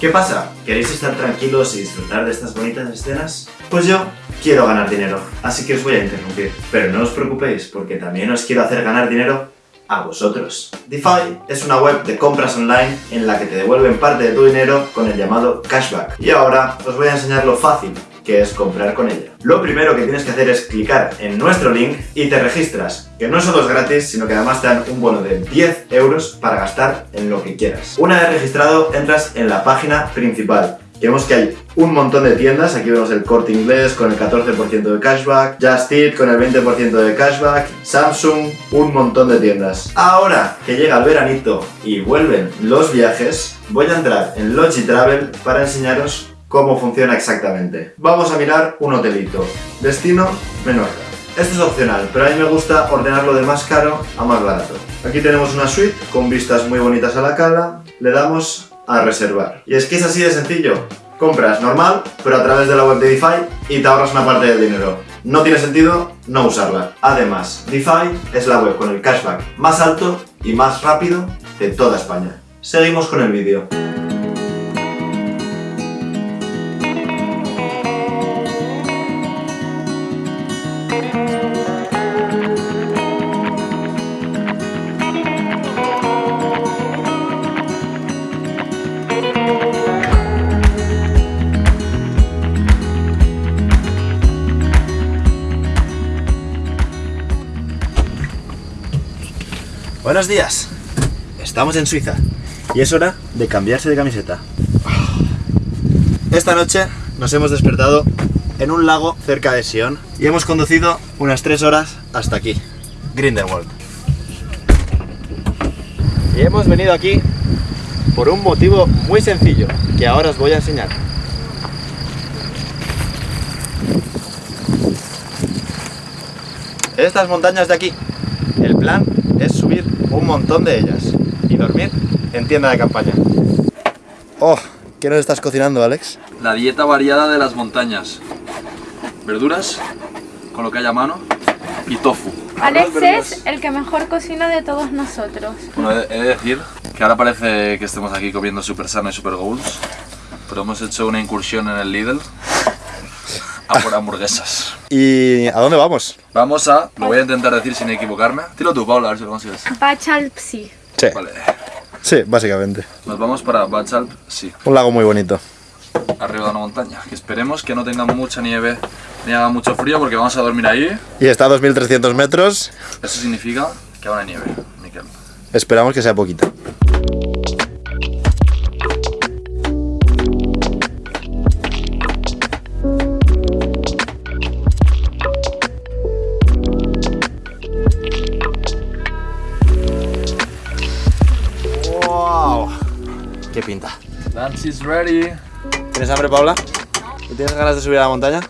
¿Qué pasa? ¿Queréis estar tranquilos y disfrutar de estas bonitas escenas? Pues yo quiero ganar dinero, así que os voy a interrumpir. Pero no os preocupéis, porque también os quiero hacer ganar dinero a vosotros. DeFi es una web de compras online en la que te devuelven parte de tu dinero con el llamado cashback. Y ahora os voy a enseñar lo fácil que es comprar con ella. Lo primero que tienes que hacer es clicar en nuestro link y te registras, que no solo es gratis, sino que además te dan un bono de 10 euros para gastar en lo que quieras. Una vez registrado, entras en la página principal. Vemos que hay un montón de tiendas, aquí vemos el Corte Inglés con el 14% de cashback, Just Eat con el 20% de cashback, Samsung, un montón de tiendas. Ahora que llega el veranito y vuelven los viajes, voy a entrar en Logi Travel para enseñaros cómo funciona exactamente. Vamos a mirar un hotelito. Destino, Menorca. Esto es opcional, pero a mí me gusta ordenarlo de más caro a más barato. Aquí tenemos una suite con vistas muy bonitas a la cala. Le damos a reservar. Y es que es así de sencillo. Compras normal, pero a través de la web de DeFi y te ahorras una parte del dinero. No tiene sentido no usarla. Además, DeFi es la web con el cashback más alto y más rápido de toda España. Seguimos con el vídeo. Buenos días. Estamos en Suiza y es hora de cambiarse de camiseta. Esta noche nos hemos despertado en un lago cerca de Sion y hemos conducido unas 3 horas hasta aquí, Grindelwald. Y hemos venido aquí por un motivo muy sencillo que ahora os voy a enseñar. Estas montañas de aquí, el plan un montón de ellas y dormir en tienda de campaña. Oh, ¿qué nos estás cocinando, Alex? La dieta variada de las montañas. Verduras, con lo que haya a mano, y tofu. Alex es el que mejor cocina de todos nosotros. Bueno, he he de decir que ahora parece que estemos aquí comiendo super sano y super goals, pero hemos hecho una incursión en el Lidl a por hamburguesas. ¿Y a dónde vamos? Vamos a, lo voy a intentar decir sin equivocarme. Tiro tú, Paula, a ver si lo consigues. Bachalpsi. Sí, Vale, sí, básicamente. nos vamos para Bachalp, sí, Un lago muy bonito. arriba de una montaña. Que esperemos que no tenga mucha nieve ni haga mucho frío porque vamos a dormir ahí. Y está a 2300 metros. Eso significa que habrá nieve, Miquel. Esperamos que sea poquita. ¡Qué pinta! Lunch is ready. ¿Tienes hambre, Paula? ¿Y tienes ganas de subir a la montaña?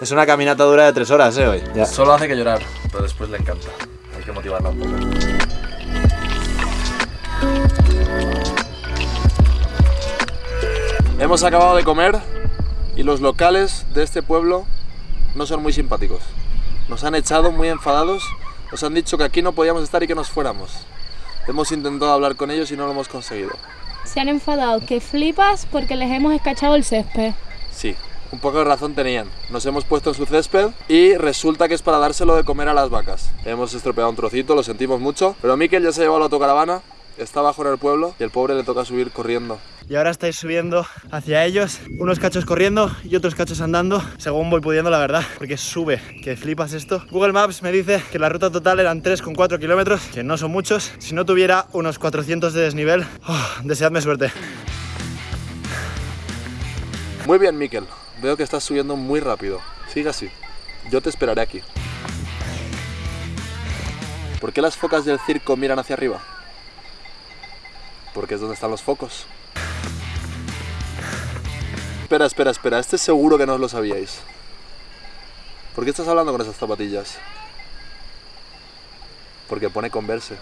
Es una caminata dura de tres horas, ¿eh? Hoy. Ya. Solo hace que llorar, pero después le encanta. Hay que motivarla un poco. Hemos acabado de comer y los locales de este pueblo no son muy simpáticos. Nos han echado muy enfadados, nos han dicho que aquí no podíamos estar y que nos fuéramos. Hemos intentado hablar con ellos y no lo hemos conseguido. Se han enfadado que flipas porque les hemos escachado el césped. Sí, un poco de razón tenían. Nos hemos puesto en su césped y resulta que es para dárselo de comer a las vacas. Hemos estropeado un trocito, lo sentimos mucho, pero Miquel ya se ha llevado la autocaravana, está abajo en el pueblo y el pobre le toca subir corriendo. Y ahora estáis subiendo hacia ellos, unos cachos corriendo y otros cachos andando, según voy pudiendo, la verdad, porque sube, que flipas esto. Google Maps me dice que la ruta total eran 3,4 kilómetros, que no son muchos. Si no tuviera unos 400 de desnivel, oh, deseadme suerte. Muy bien, Miquel. Veo que estás subiendo muy rápido. Sigue así. Yo te esperaré aquí. ¿Por qué las focas del circo miran hacia arriba? Porque es donde están los focos. Espera, espera, espera. Este seguro que no os lo sabíais. ¿Por qué estás hablando con esas zapatillas? Porque pone converse.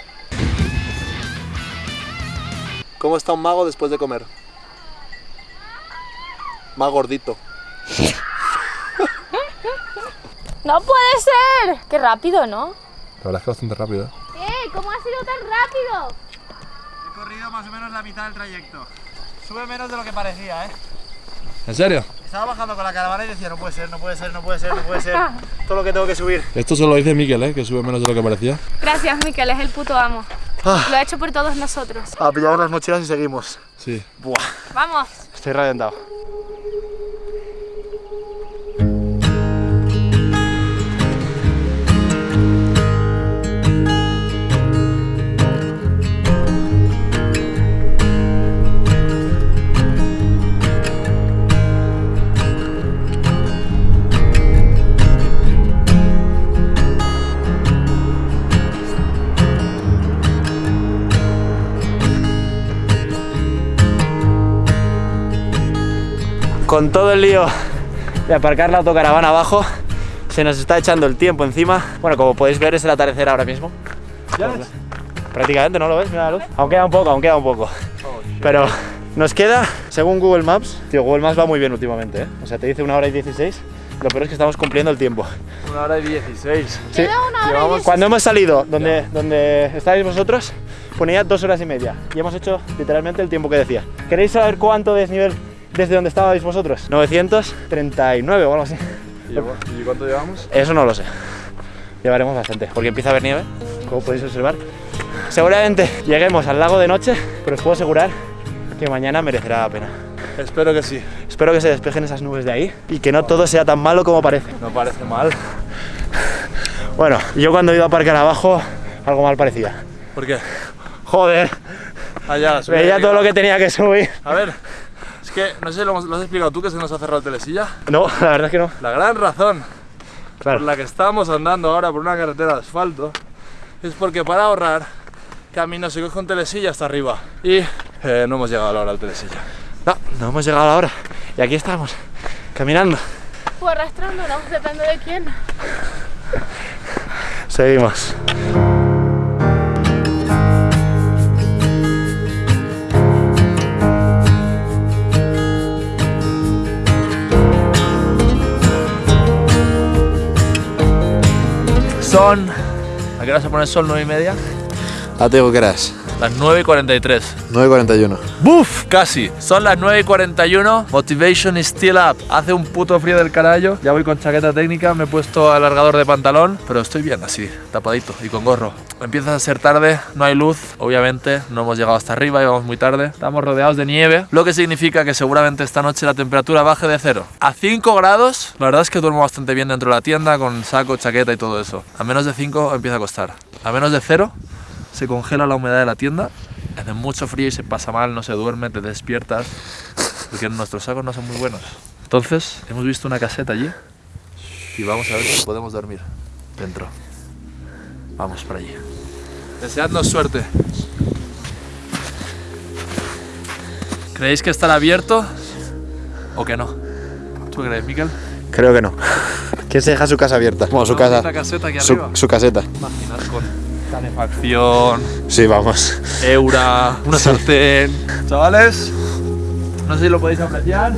¿Cómo está un mago después de comer? Más gordito. ¡No puede ser! ¡Qué rápido, ¿no? La verdad es que bastante rápido. ¿Qué? ¿Cómo ha sido tan rápido? Más o menos la mitad del trayecto. Sube menos de lo que parecía, ¿eh? ¿En serio? Estaba bajando con la caravana y decía, no puede ser, no puede ser, no puede ser, no puede ser. Todo lo que tengo que subir. Esto solo dice Miquel, ¿eh? que sube menos de lo que parecía. Gracias, Miquel, es el puto amo. Ah. Lo ha hecho por todos nosotros. A pillar las mochilas y seguimos. Sí. Buah, Vamos. estoy reventado. Con todo el lío de aparcar la autocaravana abajo, se nos está echando el tiempo encima. Bueno, como podéis ver es el atardecer ahora mismo. Prácticamente, ¿no lo ves? Mira la luz. Aún queda un poco, aún queda un poco. Pero nos queda, según Google Maps, tío, Google Maps va muy bien últimamente, ¿eh? O sea, te dice una hora y 16. Lo peor es que estamos cumpliendo el tiempo. Una hora y 16. Sí. Queda una hora y Llevamos- Cuando hemos salido donde, donde estáis vosotros, ponía dos horas y media. Y hemos hecho literalmente el tiempo que decía. ¿Queréis saber cuánto desnivel desde donde estabais vosotros? 939 o algo así. ¿Y cuánto llevamos? Eso no lo sé. Llevaremos bastante, porque empieza a haber nieve, como podéis observar. Seguramente lleguemos al lago de noche, pero os puedo asegurar que mañana merecerá la pena. Espero que sí. Espero que se despejen esas nubes de ahí y que no todo sea tan malo como parece. No parece mal. Bueno, yo cuando he ido a aparcar abajo, algo mal parecía. ¿Por qué? Joder, Allá, veía todo lo que tenía que subir. A ver, que no sé si lo, has explicado tú que se nos ha cerrado el telesilla. No, la verdad es que no. La gran razón Claro. por la que estamos andando ahora por una carretera de asfalto es porque para ahorrar camino se coge un telesilla hasta arriba y eh, no hemos llegado a la hora del telesilla. No, no hemos llegado a la hora. Y aquí estamos, caminando. O arrastrándonos, depende de quién. Seguimos. Son. ¿A qué hora se pone el sol? ¿9 y media? Ah, te digo que eras. Las 9 y 43. 9.41. ¡Buf! Casi. Son las 9 y 41. Motivation is still up. Hace un puto frío del carajo. Ya voy con chaqueta técnica. Me he puesto alargador de pantalón. Pero estoy bien así, tapadito y con gorro. Empieza a ser tarde. No hay luz. Obviamente, no hemos llegado hasta arriba. Íbamos muy tarde. Estamos rodeados de nieve. Lo que significa que seguramente esta noche la temperatura baje de cero. A 5 grados, la verdad es que duermo bastante bien dentro de la tienda. Con saco, chaqueta y todo eso. A menos de 5 empieza a costar. A menos de cero se congela la humedad de la tienda, hace mucho frío y se pasa mal, no se duerme, te despiertas, porque nuestros sacos no son muy buenos. Entonces, hemos visto una caseta allí y vamos a ver si podemos dormir dentro. Vamos para allí. Deseadnos suerte. ¿Creéis que estará abierto o que no? ¿Tú crees, Miquel? Creo que no. ¿Quién se deja su casa abierta? Bueno, su casa. Una caseta aquí Su, caseta. Imaginar con calefacción, Sí, vamos. Eura, una sartén. Chavales, no sé si lo podéis apreciar.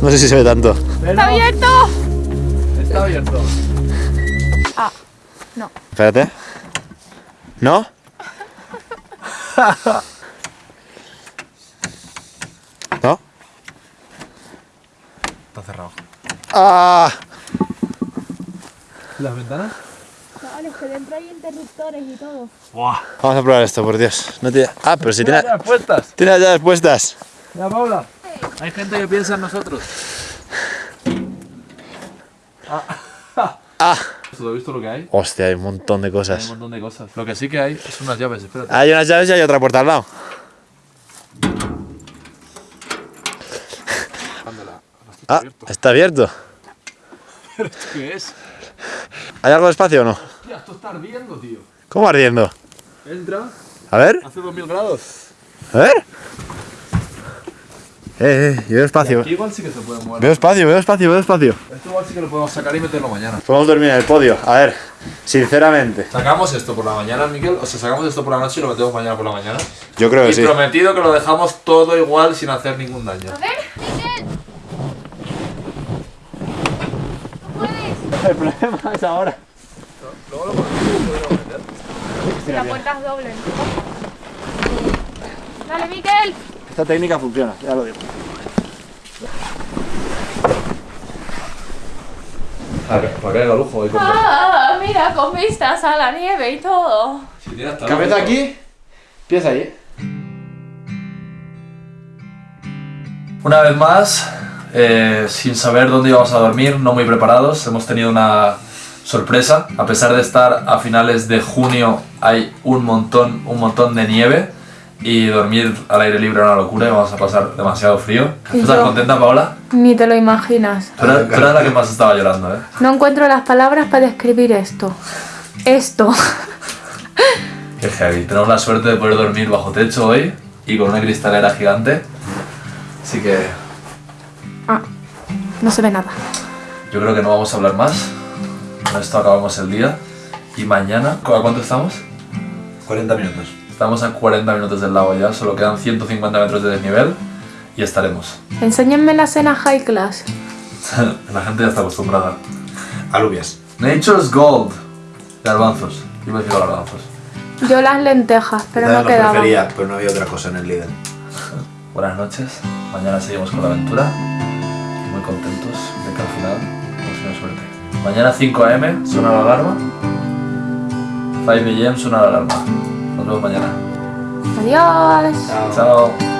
No sé si se ve tanto. pero ¡Está abierto! Está abierto. Ah, no. Espérate. ¿No? ¿No? Está cerrado. ¡Ah! ¿Las ventanas? Vale, es que dentro hay interruptores y todo. ¡Buah! Vamos a probar esto, por Dios. No tiene... Ah, pero si tiene, Mira, ya puestas. tiene las llaves puestas. Ya, Paula. Hay gente que piensa en nosotros. Ah. ¿Tú has visto lo que hay? Hostia, hay un montón de Hay un cosas. montón de cosas. Lo que sí que hay es unas llaves, espérate. Hay unas llaves y hay otra puerta al lado. Ah, está abierto. ¿Qué es? ¿Hay algo de espacio o no? Hostia, esto está ardiendo, tío. ¿Cómo ardiendo? Entra. A ver, Hace 2000 grados. a ver. Eh, eh, yo veo espacio. Aquí igual sí que se puede mover. Veo espacio, veo espacio, veo espacio. Esto igual sí que lo podemos sacar y meterlo mañana. Podemos dormir en el podio. A ver, sinceramente. ¿Sacamos esto por la mañana, Miguel? O sea, sacamos esto por la noche y lo metemos mañana por la mañana. Yo creo que Y sí. prometido que lo dejamos todo igual sin hacer ningún daño. A ver, Miguel. No puedes. El problema es ahora. Si la puerta es doble. Dale, Miquel. Esta técnica funciona, ya lo digo. Para que haga lujo. Ah, mira, con vistas a la nieve y todo. Cabeza aquí, pies ahí. Una vez más, eh, sin saber dónde íbamos a dormir, no muy preparados, hemos tenido una sorpresa. A pesar de estar a finales de junio, hay un montón, un montón de nieve y dormir al aire libre era una locura y vamos a pasar demasiado frío. ¿Estás contenta, Paola? Ni te lo imaginas. Tú eras, tú eras la que más estaba llorando, ¿eh? No encuentro las palabras para describir esto. Esto. Qué heavy. Tenemos la suerte de poder dormir bajo techo hoy y con una cristalera gigante. Así que Ah, no se ve nada. yo creo que no vamos a hablar más. Con esto acabamos el día. Y mañana, ¿a cuánto estamos? 40 minutos. Estamos a 40 minutos del lago ya, solo quedan 150 metros de desnivel y estaremos. Enséñenme la cena high class. La gente ya está acostumbrada. Alubias. Nature's Gold. Garbanzos. Iba a decir garbanzos. Yo las lentejas, pero no lo quedaban. prefería, pero no había otra cosa en el líder. Buenas noches. Mañana seguimos con la aventura. Muy contentos de que al final hemos tenido suerte. Mañana 5 am suena la alarma. 5 am suena la alarma. Nos vemos mañana. Adiós. Chao.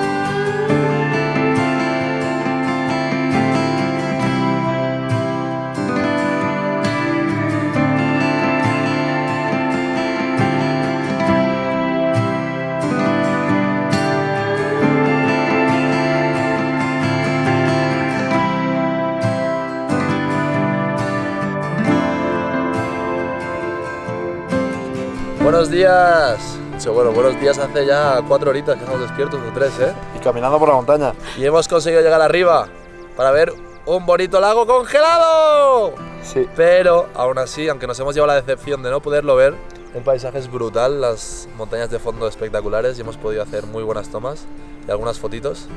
Buenos días. Bueno, buenos días hace ya cuatro horitas que estamos despiertos, o tres, ¿eh? Y caminando por la montaña. Y hemos conseguido llegar arriba para ver un bonito lago congelado. Sí. Pero aún así, aunque nos hemos llevado la decepción de no poderlo ver, el paisaje es brutal, las montañas de fondo espectaculares y hemos podido hacer muy buenas tomas y algunas fotitos.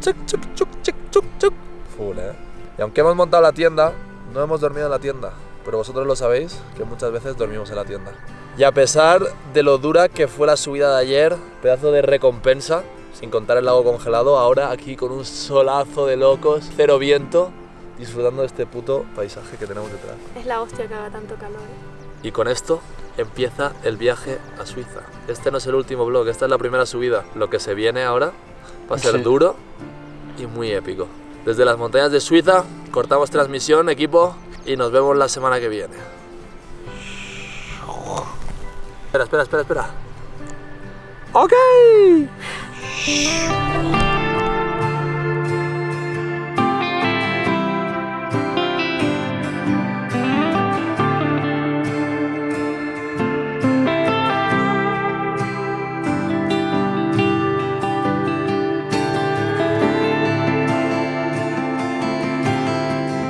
Chuc, chuc, chuc, chuc, chuc, chuc. Full, ¿eh? Y aunque hemos montado la tienda, no hemos dormido en la tienda. Pero vosotros lo sabéis, que muchas veces dormimos en la tienda. Y a pesar de lo dura que fue la subida de ayer, pedazo de recompensa, sin contar el lago congelado, ahora aquí con un solazo de locos, cero viento, disfrutando de este puto paisaje que tenemos detrás. Es la hostia que haga tanto calor. ¿eh? Y con esto empieza el viaje a Suiza. Este no es el último vlog, esta es la primera subida. Lo que se viene ahora va a ser Sí. duro y muy épico. Desde las montañas de Suiza cortamos transmisión, equipo, y nos vemos la semana que viene. Espera, espera, espera, espera. ¡Ok!